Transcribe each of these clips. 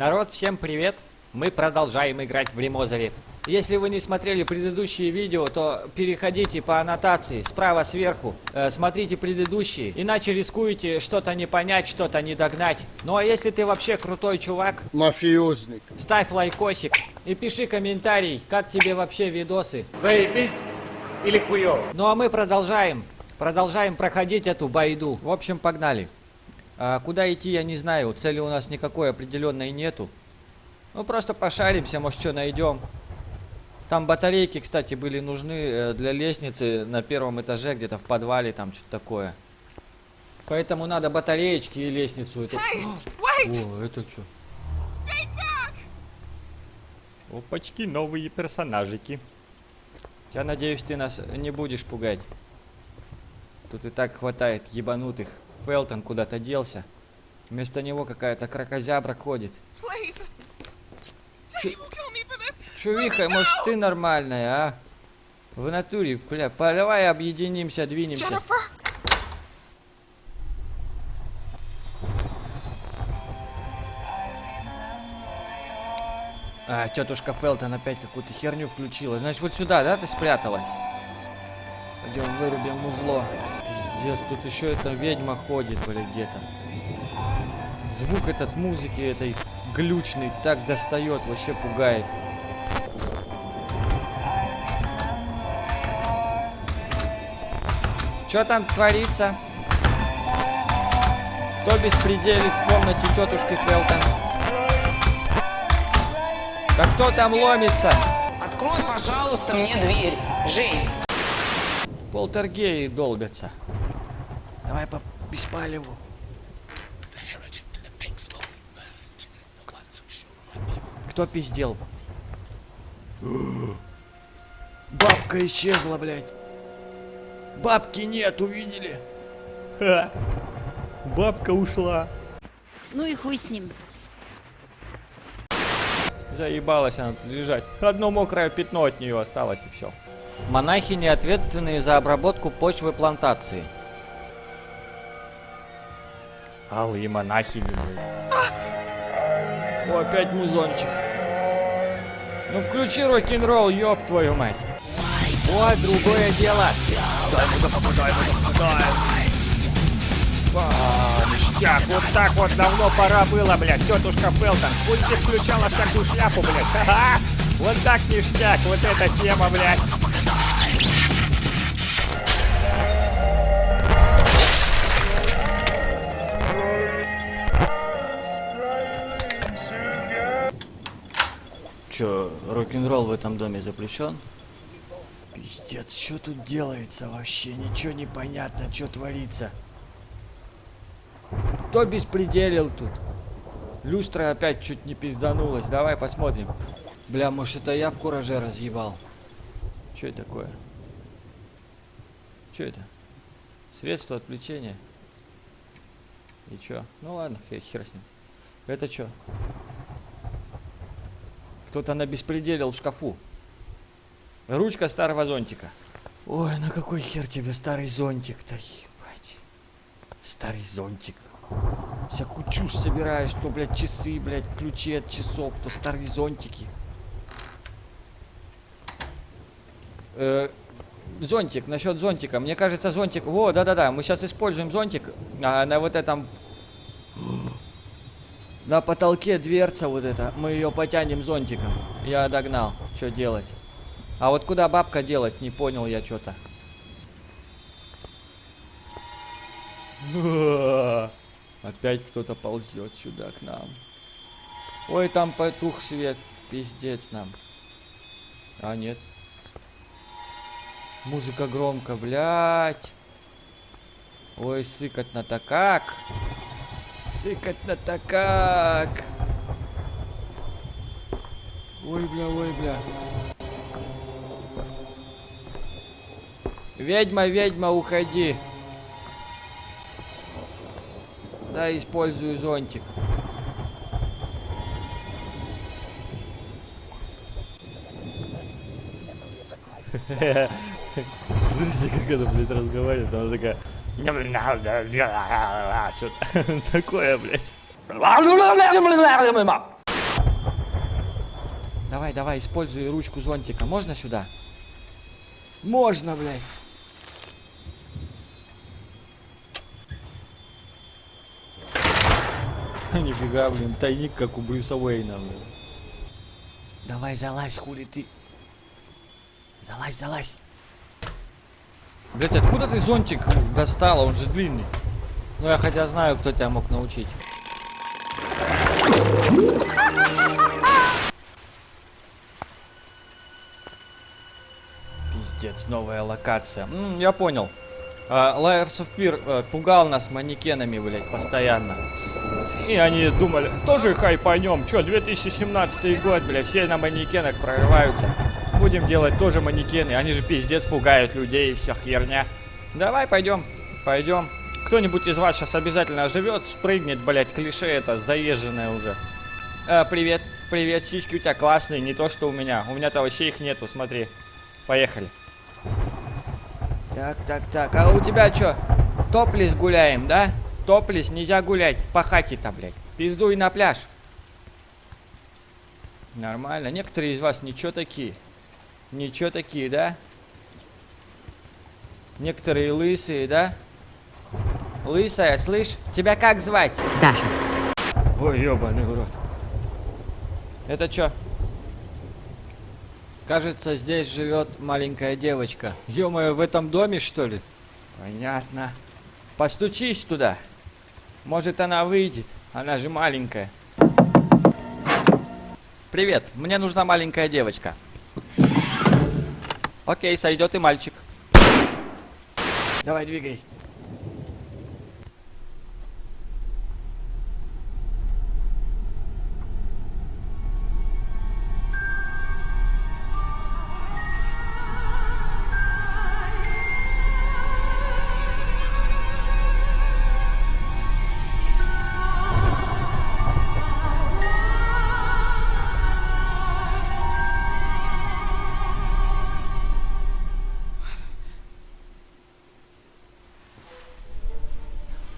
Народ, всем привет! Мы продолжаем играть в Ремозалит. Если вы не смотрели предыдущие видео, то переходите по аннотации справа сверху, э, смотрите предыдущие, иначе рискуете что-то не понять, что-то не догнать. Ну а если ты вообще крутой чувак, Мафиозник. ставь лайкосик и пиши комментарий, как тебе вообще видосы. Заебись или хуёво? Ну а мы продолжаем, продолжаем проходить эту байду. В общем, погнали. А, куда идти, я не знаю, цели у нас никакой определенной нету. Ну просто пошаримся, может что найдем. Там батарейки, кстати, были нужны э, для лестницы на первом этаже, где-то в подвале, там что-то такое. Поэтому надо батареечки и лестницу. эту- Hey! О, это что? Опачки, новые персонажики. Я надеюсь, ты нас не будешь пугать. Тут и так хватает ебанутых. Фелтон куда-то делся. Вместо него какая-то кракозябра ходит. This! Чувиха, может ты нормальная, а? В натуре, бля, давай объединимся, двинемся. А, тетушка Фелтон опять какую-то херню включила. Значит, вот сюда, да, ты спряталась? Пойдем вырубим музло. Пиздец, тут еще эта ведьма ходит, блядь, где-то. Звук этот музыки этой глючный так достает, вообще пугает. Что там творится? Кто беспределит в комнате тетушки Фелтон? Да кто там ломится? Открой, пожалуйста, мне дверь. Жень. Полтергеи долбятся. Давай по беспалеву. Кто пиздел? Бабка исчезла, блядь. Бабки нет, увидели? Бабка ушла. Ну и хуй с ним. Заебалась она тут лежать. Одно мокрое пятно от нее осталось и все. Монахини ответственные за обработку почвы плантации. Алые монахини, блядь. О, опять музончик. Ну включи рок-н-ролл, ёб твою мать. Вот другое дело. Дай музыку, дай музыку, дай. А, ништяк, вот так вот давно пора было, блядь, тетушка Фелтон. Хуй ты включала всякую шляпу, блядь. Ха-ха. Вот так ништяк, вот эта тема, блядь. Чё, рок-н-ролл в этом доме запрещен? Пиздец, что тут делается вообще? Ничего не понятно, что творится. Кто беспределил тут? Люстра опять чуть не пизданулась. Давай посмотрим. Бля, может это я в кураже разъебал? Что это такое? Что это? Средство отвлечения? И чё? Ну ладно, хер, хер с ним. Это чё? Кто-то на беспределил в шкафу. Ручка старого зонтика. Ой, на какой хер тебе старый зонтик-то, ебать. Старый зонтик. Всякую чушь собираешь, то, блядь, часы, блядь, ключи от часов, то старые зонтики. Э, зонтик, насчет зонтика. Мне кажется, зонтик... Во, да-да-да, мы сейчас используем зонтик. А на вот этом... На потолке дверца вот эта. Мы ее потянем зонтиком. Я догнал. Что делать? А вот куда бабка делась, не понял я что-то. Опять кто-то ползет сюда к нам. Ой, там потух свет. Пиздец нам. А, нет. Музыка громко, блядь. Ой, сыкотно-то как. Сыкотно-то как. Ой, бля, ой, бля. Ведьма, ведьма, уходи. Да, использую зонтик. Слышите, как она, блядь, разговаривает? Она такая... Что такое, блядь? Давай, давай, используй ручку зонтика. Можно сюда? Можно, блядь. Нифига, блин, тайник, как у Брюса Уэйна, блин. Давай, залазь, хули ты. Залазь, залазь. Блять, откуда ты зонтик достала? Он же длинный. Ну, я хотя знаю, кто тебя мог научить. Пиздец, новая локация. М, я понял. Of Fear э, пугал нас манекенами, блядь, постоянно. И они думали, тоже хайпанем. Чё, 2017 год, блядь, все на манекенах прорываются. Будем делать тоже манекены. Они же пиздец пугают людей и вся херня. Давай, пойдем, пойдем. Кто-нибудь из вас сейчас обязательно живет, спрыгнет, блядь, клише это заезженное уже. А, привет, привет, сиськи у тебя классные, не то что у меня. У меня-то вообще их нету, смотри. Поехали. Так, так, так, а у тебя что? Топлис гуляем, да? Топлис, нельзя гулять, по хате-то, блядь. Пиздуй на пляж. Нормально, некоторые из вас ничего такие. Ничего такие, да? Некоторые лысые, да? Лысая, слышь? Тебя как звать? Даша. Ой, ебаный урод. Это что? Кажется, здесь живет маленькая девочка. ё в этом доме, что ли? Понятно. Постучись туда. Может, она выйдет. Она же маленькая. Привет, мне нужна маленькая девочка. Окей, сойдет и мальчик. Давай, двигай.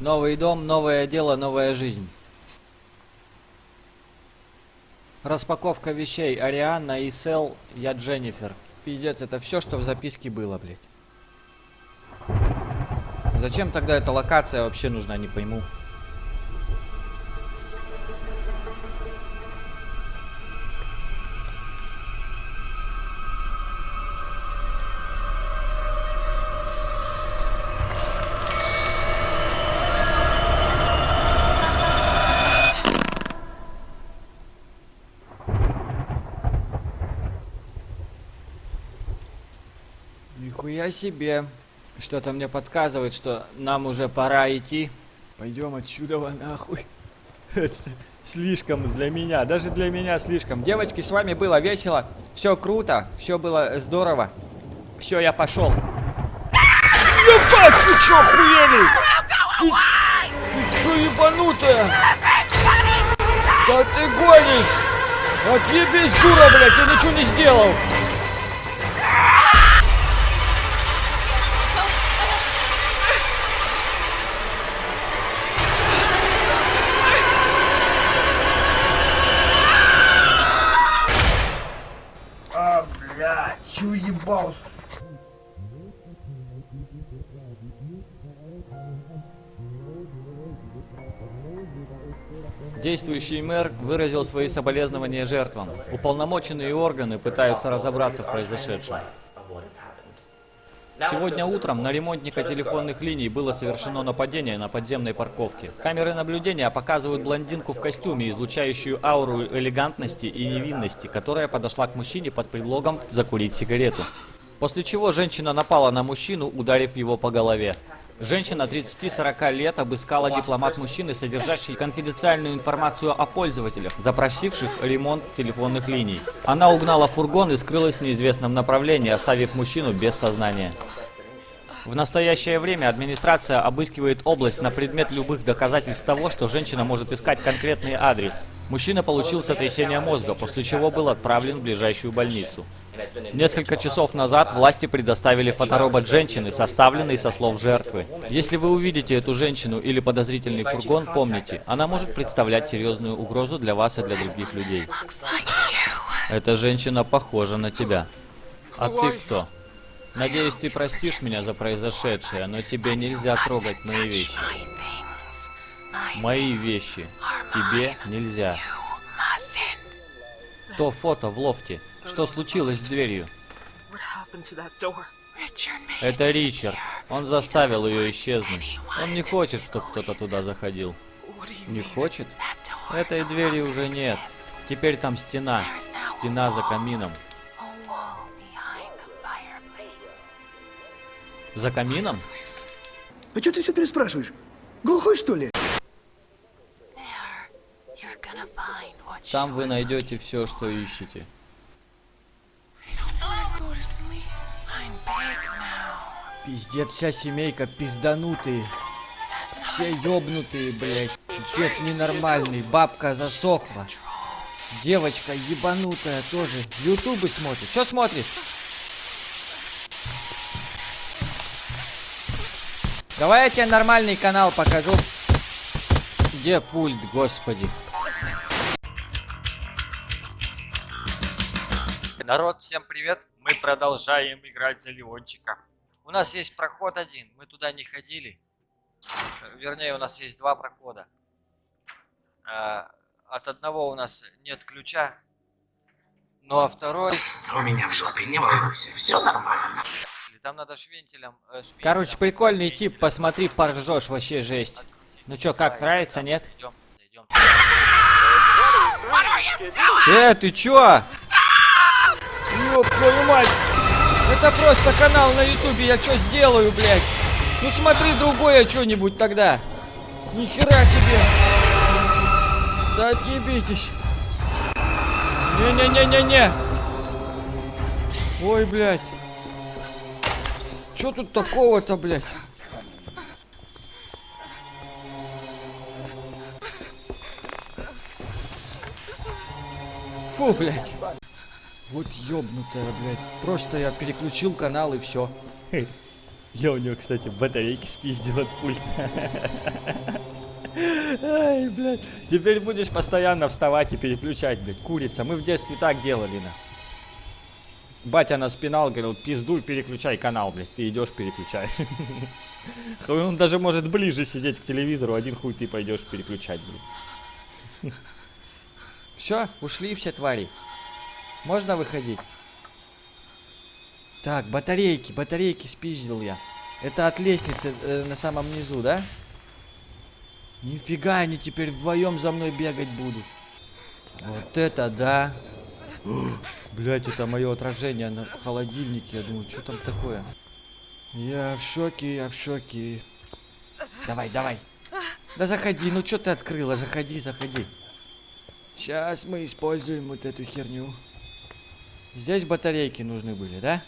Новый дом, новое дело, новая жизнь. Распаковка вещей. Арианна и Сел, я Дженнифер. Пиздец, это все, что в записке было, блядь. Зачем тогда эта локация вообще нужна, не пойму. Нихуя себе. Что-то мне подсказывает, что нам уже пора идти. Пойдем отсюда нахуй. Это слишком для меня, даже для меня слишком. Девочки, с вами было весело, все круто, все было здорово. Все, я пошел. Ебать, ты чё, охуели? Ты, ты чё ебанутая? Да ты гонишь! Отъебись, дура, блядь, я ничего не сделал! Действующий мэр выразил свои соболезнования жертвам. Уполномоченные органы пытаются разобраться в произошедшем. Сегодня утром на ремонтника телефонных линий было совершено нападение на подземной парковке. Камеры наблюдения показывают блондинку в костюме, излучающую ауру элегантности и невинности, которая подошла к мужчине под предлогом закурить сигарету. После чего женщина напала на мужчину, ударив его по голове. Женщина 30-40 лет обыскала дипломат мужчины, содержащий конфиденциальную информацию о пользователях, запросивших ремонт телефонных линий. Она угнала фургон и скрылась в неизвестном направлении, оставив мужчину без сознания. В настоящее время администрация обыскивает область на предмет любых доказательств того, что женщина может искать конкретный адрес. Мужчина получил сотрясение мозга, после чего был отправлен в ближайшую больницу. Несколько часов назад власти предоставили фоторобот женщины, составленный со слов жертвы. Если вы увидите эту женщину или подозрительный фургон, помните, она может представлять серьезную угрозу для вас и для других людей. Эта женщина похожа на тебя. А ты кто? Надеюсь, ты простишь меня за произошедшее, но тебе нельзя трогать мои вещи. Мои вещи. Тебе нельзя. То фото в лофте. Что случилось с дверью? Это Ричард. Он заставил ее исчезнуть. Он не хочет, чтобы кто-то туда заходил. Не хочет? Этой двери уже нет. Теперь там стена. Стена за камином. За камином? А что ты все переспрашиваешь? Глухой, что ли? Там вы найдете все, что ищете. Пиздец, вся семейка пизданутые. Все ёбнутые, блядь. Дед ненормальный, бабка засохла. Девочка ебанутая тоже. Ютубы смотрит. Что смотришь? Давай я тебе нормальный канал покажу. Где пульт, господи? Народ, всем привет. Мы продолжаем играть за Леончика. У нас есть проход один, мы туда не ходили. Вернее, у нас есть два прохода. А, От одного у нас нет ключа. Ну а второй... У меня в жопе, не волнуйся, все нормально. Там надо швентелем... э, Короче, прикольный тип, посмотри, поржешь, вообще жесть. Ну чё, как, нравится, нет? Зайдем, зайдем. Э, ты чё? Ёб твою мать! Это просто канал на ютубе, я чё сделаю, блядь? Ну смотри другое что-нибудь тогда. Нихера себе! Да отъебитесь! Не-не-не-не-не! Ой, блядь! Чё тут такого-то, блядь? Фу, блядь. Вот ёбнутая, блядь. Просто я переключил канал и все. Я у него, кстати, батарейки спиздил от пульта. Ай, блядь. Теперь будешь постоянно вставать и переключать, блядь. Курица. Мы в детстве так делали, на. Батя нас пинал, говорил, пиздуй, переключай канал, блядь. Ты идешь, переключаешь. Он даже может ближе сидеть к телевизору, один хуй ты пойдешь переключать, блядь. Все, ушли все твари. Можно выходить? Так, батарейки, батарейки спиздил я. Это от лестницы э, на самом низу, да? Нифига, они теперь вдвоем за мной бегать будут. Вот это да. Блять, это мое отражение на холодильнике. Я думаю, что там такое? Я в шоке, я в шоке. Давай, давай. Да заходи, ну что ты открыла? Заходи, заходи. Сейчас мы используем вот эту херню. Здесь батарейки нужны были, да?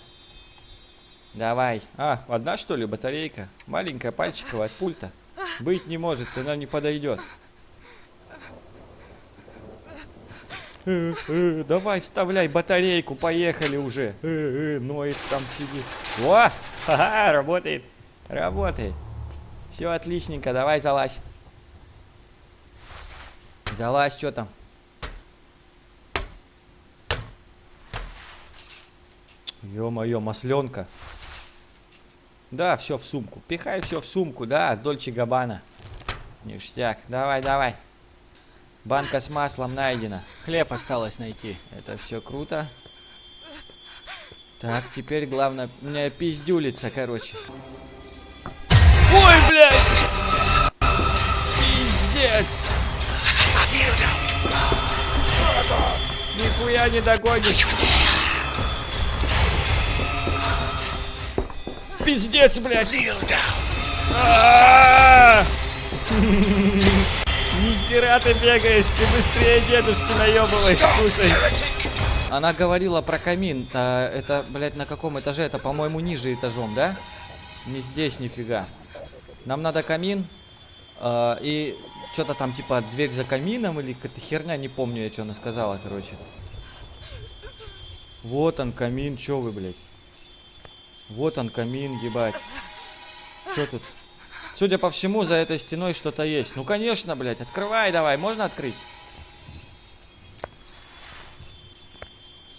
Давай. А, одна что ли батарейка? Маленькая пальчиковая от пульта. Быть не может, она не подойдет. Э, э, Давай, вставляй батарейку, поехали уже. Э, э, Ноет там сидит. О, ха работает. Работает. Все отличненько, давай залазь. Залазь, что там? Ё-моё, масленка. Да, все в сумку. Пихай все в сумку, да, Дольче Габана. Ништяк. Давай, давай. Банка с маслом найдена. Хлеб осталось найти. Это все круто. Так, теперь главное, у меня пиздюлица, короче. Ой, блядь! Пиздец! Нихуя не догонишь. Пиздец, блядь! А-а-а! Нихера ты бегаешь, ты быстрее дедушки наебываешь, слушай. Она говорила про камин. А, это, блядь, на каком этаже? Это, по-моему, ниже этажом, да? Не здесь, нифига. Нам надо камин. а, и что-то там, типа, дверь за камином или какая-то херня, не помню я, что она сказала, короче. Вот он, камин, чё вы, блядь? Вот он, камин, ебать. Чё тут? Судя по всему, за этой стеной что-то есть. Ну, конечно, блядь, открывай давай. Можно открыть?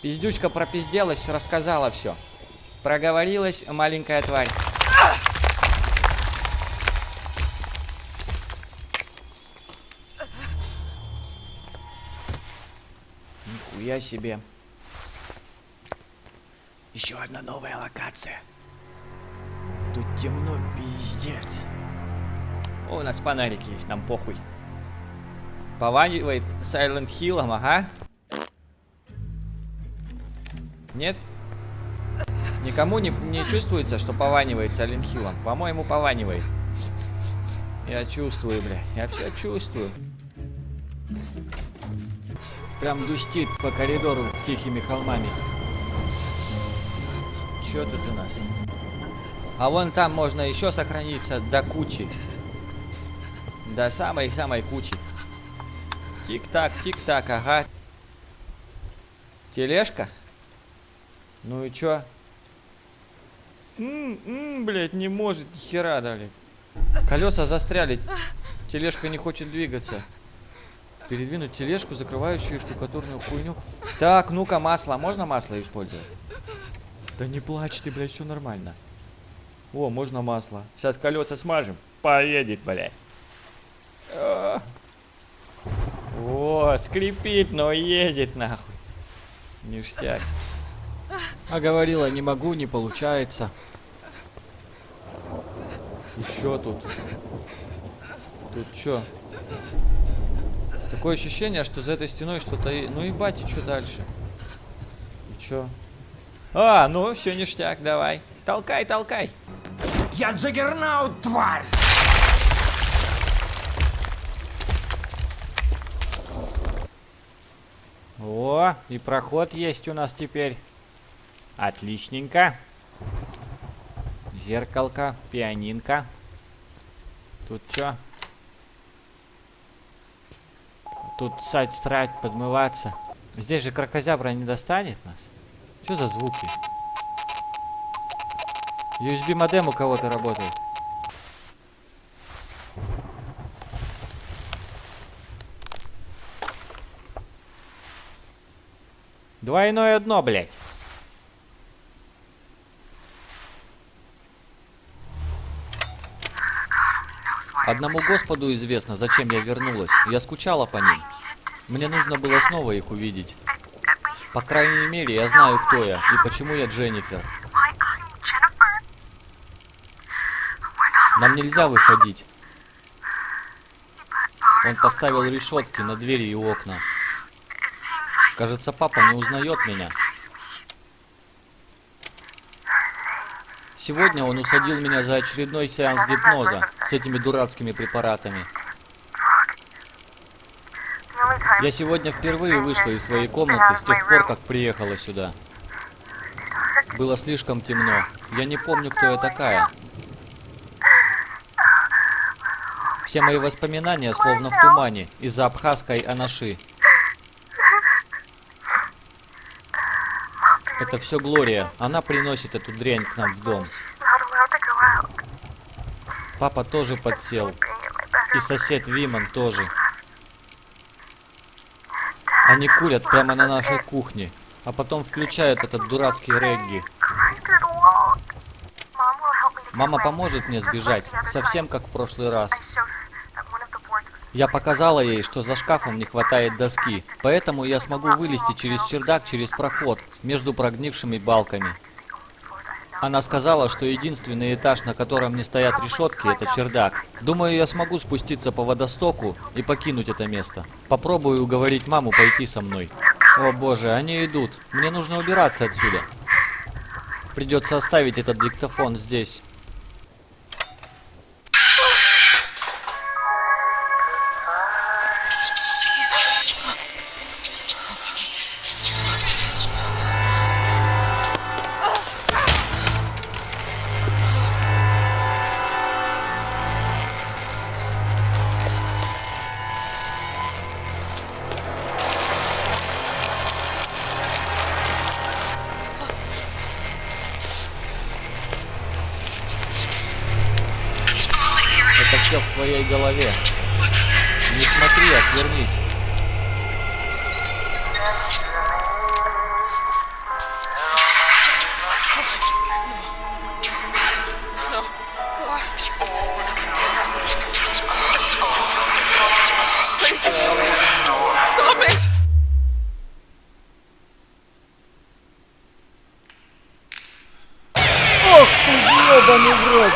Пиздючка пропизделась, рассказала все. Проговорилась маленькая тварь. Нихуя себе. Еще одна новая локация. Тут темно, пиздец. О, у нас фонарик есть, нам похуй. Пованивает Silent Hill, ага. Нет? Никому не, не чувствуется, что пованивает Silent Hill? По-моему, пованивает. Я чувствую, блядь. Я все чувствую. Прям дустит по коридору тихими холмами. Чё тут у нас? А вон там можно еще сохраниться до кучи. До самой-самой кучи. Тик-так, тик-так, ага. Тележка? Ну и чё? М-м, блядь, не может хера дали. Колеса застряли. Тележка не хочет двигаться. Передвинуть тележку, закрывающую штукатурную хуйню. Так, ну-ка, масло. Можно масло использовать? Да не плачь ты, блядь, все нормально. О, можно масло. Сейчас колеса смажем. Поедет, блядь. А. О, скрипит, но едет нахуй. Ништяк. А говорила, не могу, не получается. И чё тут? Тут чё? Такое ощущение, что за этой стеной что-то... и- Ну и бати, что дальше? И чё? А, ну все ништяк, давай. Толкай, толкай. Я Джаггернаут, тварь! О, и проход есть у нас теперь. Отличненько. Зеркалка, пианинка. Тут что? Тут сать, страать, подмываться. Здесь же крокозябра не достанет нас. Что за звуки? USB модем у кого-то работает. Двойное дно, блядь. Одному Господу известно, зачем я вернулась. Я скучала по ним. Мне нужно было снова их увидеть. По крайней мере, я знаю, кто я и почему я Дженнифер. Нам нельзя выходить. Он поставил решетки на двери и окна. Кажется, папа не узнает меня. Сегодня он усадил меня за очередной сеанс гипноза с этими дурацкими препаратами. Я сегодня впервые вышла из своей комнаты с тех пор, как приехала сюда. Было слишком темно. Я не помню, кто я такая. Все мои воспоминания словно в тумане из-за абхазской анаши. Это все Глория. Она приносит эту дрянь к нам в дом. Папа тоже подсел. И сосед Виман тоже. Они курят прямо на нашей кухне, а потом включают этот дурацкий регги. Мама поможет мне сбежать, совсем как в прошлый раз. Я показала ей, что за шкафом не хватает доски, поэтому я смогу вылезти через чердак через проход между прогнившими балками. Она сказала, что единственный этаж, на котором не стоят решетки, это чердак. Думаю, я смогу спуститься по водостоку и покинуть это место. Попробую уговорить маму пойти со мной. О боже, они идут. Мне нужно убираться отсюда. Придется оставить этот диктофон здесь.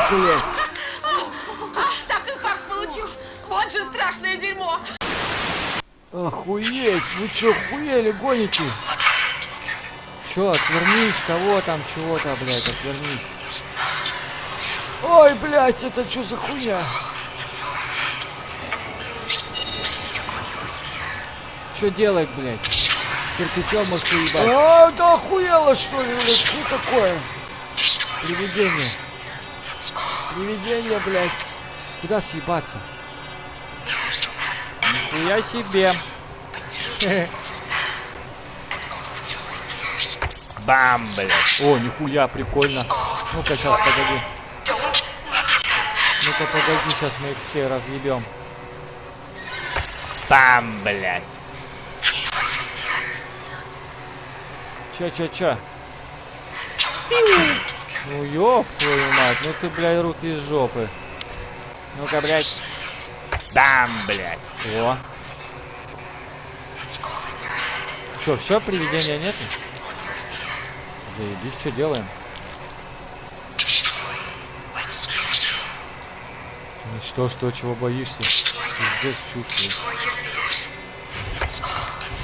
Блядь. Так инфаркт получил. Вот же страшное дерьмо. Охуеть, вы чё, хуели гоните? Чё, отвернись, кого там, чего-то, блядь, отвернись. Ой, блядь, это чё за хуйня? Чё делать, блядь? Кирпичом может уебать. А, да охуела, что ли, блядь, что такое? Привидение. Привидение, блядь. Куда съебаться? Нихуя себе. Бам, блядь. О, нихуя, прикольно. Ну-ка, сейчас, погоди. Ну-ка, погоди, сейчас мы их все разъебем. Бам, блядь. Чё, чё, чё? Ну, ёб твою мать, ну ты, блядь, руки из жопы. Ну-ка, блядь. Бам, блядь. О. Чё, все, привидения нету? Заебись, что делаем? Ну что, что, чего боишься? Здесь чушь.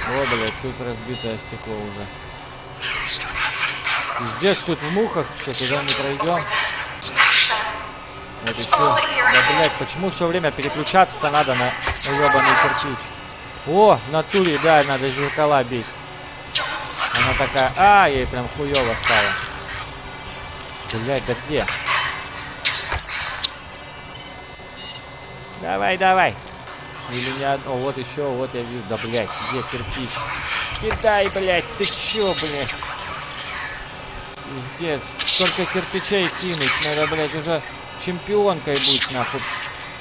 О, блядь, тут разбитое стекло уже. Здесь тут в мухах все, туда не пройдем. Вот еще. Да, блядь, почему все время переключаться-то надо на ебаный кирпич? О, в натуре, да, надо зеркала бить. Она такая, а, ей прям хуево стало. Блядь, да где? Давай, давай. Или не одно. Вот еще, вот я вижу. Да, блядь, где кирпич? Кидай, блядь, ты чё, блядь? Пиздец. Столько кирпичей кинуть. Надо, блядь, уже чемпионкой быть, нахуй.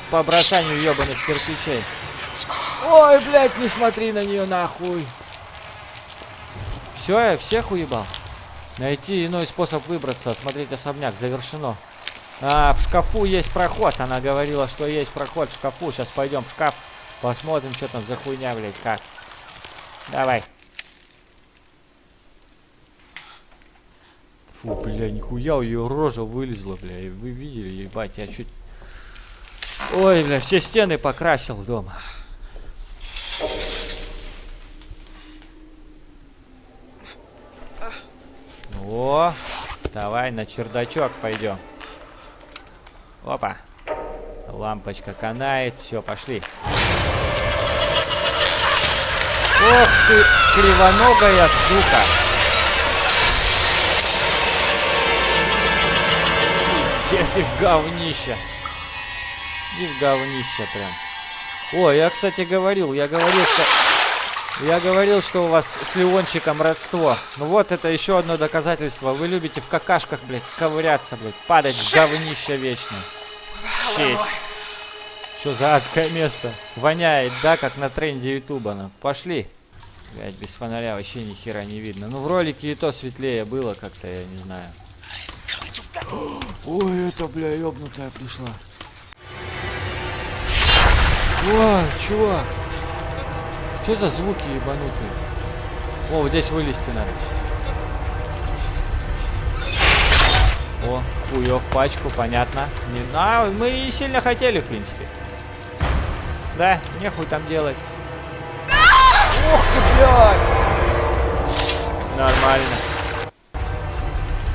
По бросанию ебаных кирпичей. Ой, блядь, не смотри на нее, нахуй. Все, я всех уебал. Найти иной способ выбраться. Смотреть особняк. Завершено. А, в шкафу есть проход. Она говорила, что есть проход в шкафу. Сейчас пойдем в шкаф. Посмотрим, что там за хуйня, блядь, как. Давай. Фу, бля, нихуя у ее рожа вылезла, бля. И Вы видели, ебать, я чуть... Ой, бля, все стены покрасил дома. О, давай на чердачок пойдем. Опа. Лампочка канает. Все, пошли. Ох ты, кривоногая сука. Пиздец, их говнище. И в говнище прям. О, я, кстати, говорил, я говорил, что... Я говорил, что у вас с Леончиком родство. Ну вот это еще одно доказательство. Вы любите в какашках, блядь, ковыряться, блядь, падать в говнище вечно. Щеть. Что за адское место? Воняет, да, как на тренде Ютуба. Ну. Пошли. Блядь, без фонаря вообще ни хера не видно. Ну в ролике и то светлее было как-то, я не знаю. Ой, это, бля, ёбнутая пришла. О, чувак. Что за звуки ебанутые? О, вот здесь вылезти надо. О, хуев пачку, понятно. Не, а, мы и сильно хотели, в принципе. Да, нехуй там делать. Ух ты, блядь! Нормально.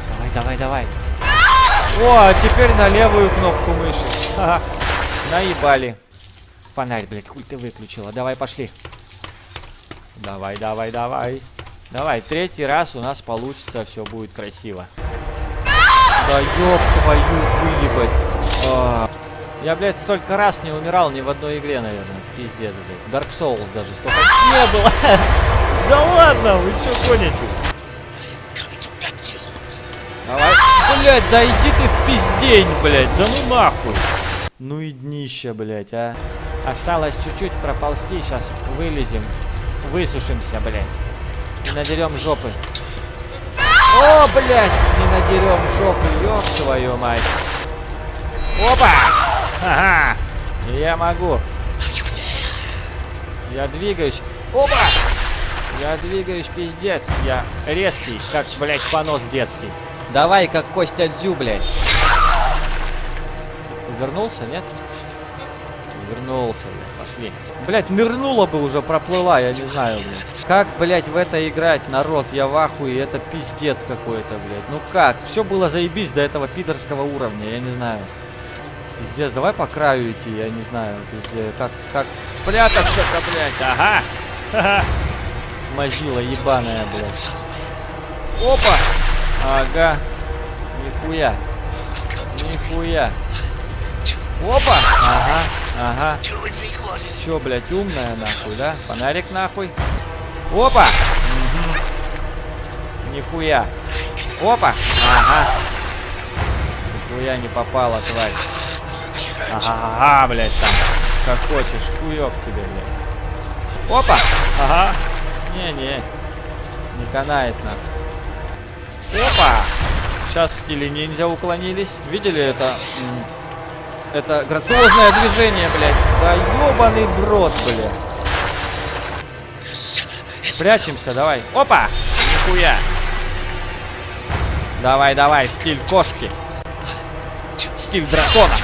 Давай, давай, давай. О, а теперь на левую кнопку мыши. Ха-ха. Наебали. Фонарь, блядь, хуй ты выключила. Давай, пошли. Давай, давай, давай. Давай, третий раз у нас получится, все будет красиво. Да ёб твою выебать. А. Я, блядь, столько раз не умирал ни в одной игре, наверное. Пиздец, блядь. Dark Souls даже столько не было. Да ладно, вы что гоните? Давай. Блядь, да иди ты в пиздень, блядь. Да ну нахуй. Ну и днище, блядь, а. Осталось чуть-чуть проползти, сейчас вылезем. Высушимся, блядь. И надерем жопы. О, блядь, не надерем жопы, ёб твою мать. Опа! Ага, я могу. Я двигаюсь. Опа! Я двигаюсь, пиздец. Я резкий, как, блядь, понос детский. Давай, как Костя Дзю, блядь. Вернулся, нет? Вернулся, блядь, пошли. Блядь, нырнула бы уже, проплыла, я не знаю, блядь. Как, блядь, в это играть, народ? Я в ахуе, это пиздец какой-то, блядь. Ну как? Все было заебись до этого пидорского уровня, я не знаю. Пиздец, давай по краю идти, я не знаю, пиздец. Как, как прятаться-то, блядь, ага. Мазила ебаная, блядь. Опа! Ага. Нихуя. Нихуя. Опа! Ага, ага. Чё, блядь, умная нахуй, да? Фонарик нахуй. Опа! Мгм. Нихуя. Опа! Ага. Нихуя не попала, тварь. Ага, блядь, там. Как хочешь, хуёв тебе, блядь. Опа! Ага. Не-не. Не канает нахуй. Опа! Сейчас в стиле ниндзя уклонились. Видели это? Это грациозное движение, блядь. Да ебаный в рот, блядь. Прячемся, давай. Опа! Нихуя. Давай, давай, стиль кошки. Стиль дракона.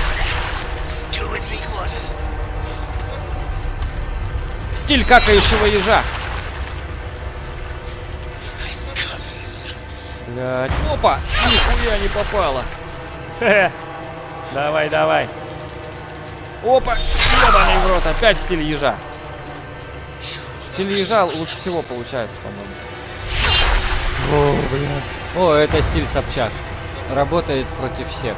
Стиль какающего ежа. Блядь. Опа! Нихуя не попало. Давай, давай. Опа! Ебаный в рот. Опять стиль ежа. Стиль ежа лучше всего получается, по-моему. О, блядь. О, это стиль Собчак. Работает против всех.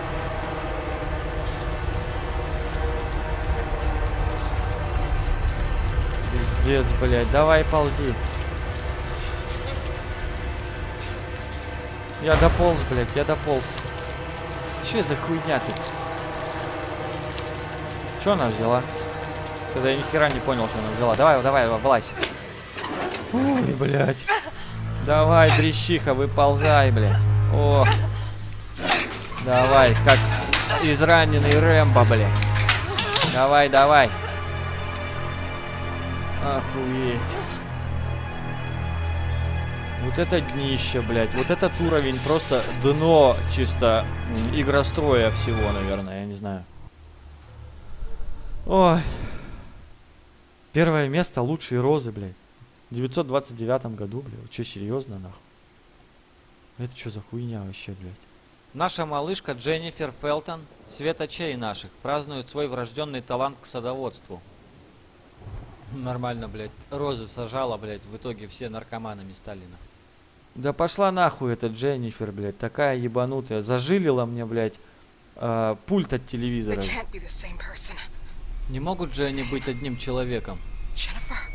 Пиздец, блядь. Давай, ползи. Я дополз, блядь, я дополз. Че за хуйня ты? Че она взяла? Что-то я ни хера не понял, что она взяла. Давай, давай, влазь. Ой, блядь. Давай, дрищиха, выползай, блядь. О. Давай, как израненный Рэмбо, блядь. Давай, давай. Охуеть. Вот это днище, блядь. Вот этот уровень просто дно чисто игростроя всего, наверное. Я не знаю. Ой. Первое место лучшие розы, блядь. В 929 году, блядь. Че, серьезно, нахуй? Это что за хуйня вообще, блядь? Наша малышка Дженнифер Фелтон, светочей наших, празднует свой врожденный талант к садоводству. Нормально, блядь. Розы сажала, блядь. В итоге все наркоманами стали, нахуй. Да пошла нахуй эта Дженнифер, блядь. Такая ебанутая. Зажилила мне, блядь, а, пульт от телевизора. Не могут же они быть одним человеком. Jennifer?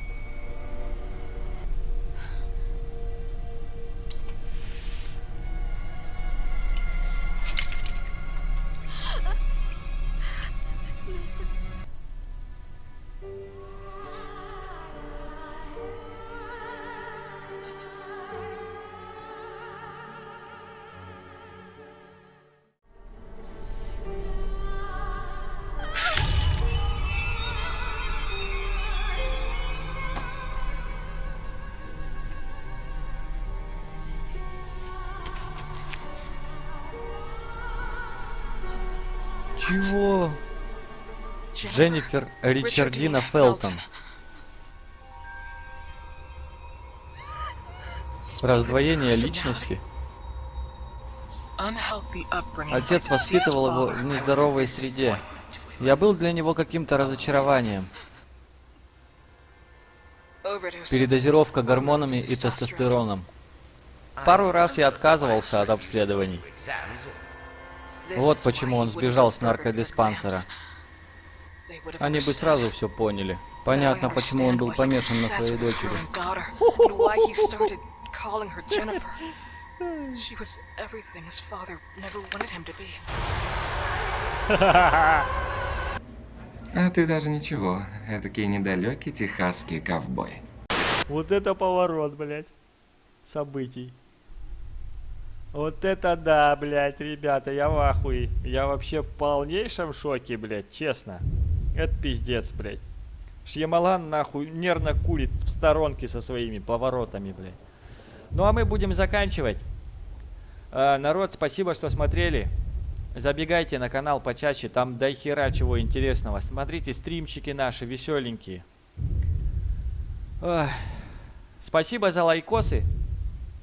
Чего? Дженнифер Ричардина Фелтон. Раздвоение личности. Отец воспитывал его в нездоровой среде. Я был для него каким-то разочарованием. Передозировка гормонами и тестостероном. Пару раз я отказывался от обследований. Вот почему он сбежал с наркодиспансера. Они бы сразу все поняли. Понятно, почему он был помешан на своей дочери. А ты даже ничего, этакий недалекий техасский ковбой. Вот это поворот, блядь, событий. Вот это да, блядь, ребята, я в ахуе. Я вообще в полнейшем шоке, блядь, честно. Это пиздец, блядь. Шьямалан, нахуй, нервно курит в сторонке со своими поворотами, блядь. Ну а мы будем заканчивать. Э, народ, спасибо, что смотрели. Забегайте на канал почаще, там до хера чего интересного. Смотрите стримчики наши веселенькие. Ой. Спасибо за лайкосы.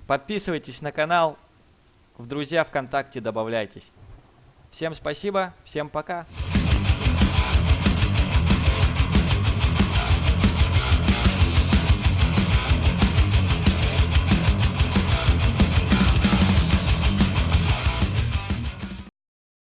Подписывайтесь на канал. В друзья ВКонтакте добавляйтесь. Всем спасибо, всем пока.